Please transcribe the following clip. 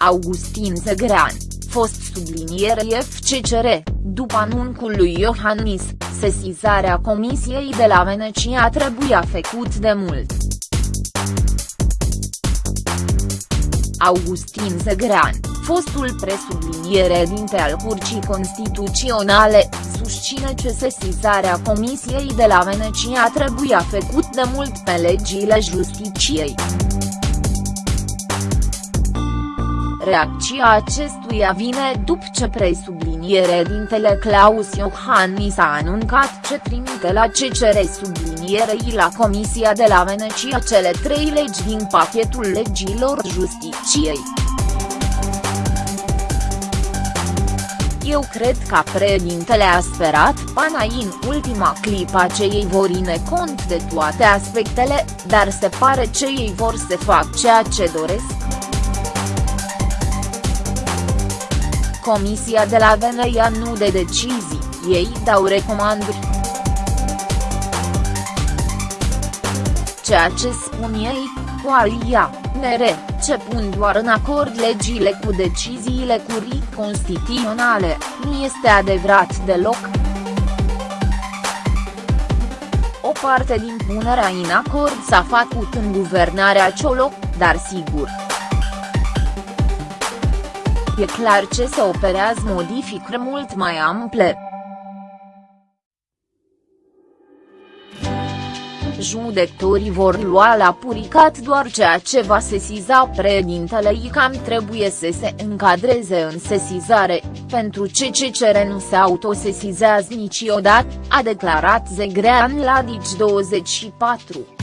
Augustin Zegrean, fost subliniere FCCR, după anuncul lui Iohannis, sesizarea Comisiei de la Venecia trebuia făcut de mult. Augustin Zegrean, fostul presubliniere dinte al Curții Constituționale, susține că sesizarea Comisiei de la Venecia trebuia făcut de mult pe legile justiciei. Reacția acestuia vine după ce presubliniere dintele Claus Iohannis a anuncat ce trimite la CCR sublinierei la Comisia de la Venecia cele trei legi din pachetul legilor justiciei. Eu cred că președintele a sperat pana în ultima clipă ce ei vor ține cont de toate aspectele, dar se pare ce ei vor să fac ceea ce doresc. Comisia de la Veneia nu de decizii, ei dau recomandări. Ceea ce spun ei, coalia, NR, ce pun doar în acord legile cu deciziile curii constituționale, nu este adevărat deloc. O parte din punerea în acord s-a făcut în guvernarea Cioloc, dar sigur. E clar ce se operează modificări mult mai ample. Judecătorii vor lua la puricat doar ceea ce va sesiza președintele cam trebuie să se încadreze în sesizare, pentru ce CCR nu se autosesizează niciodată, a declarat Zegrean la Dici 24.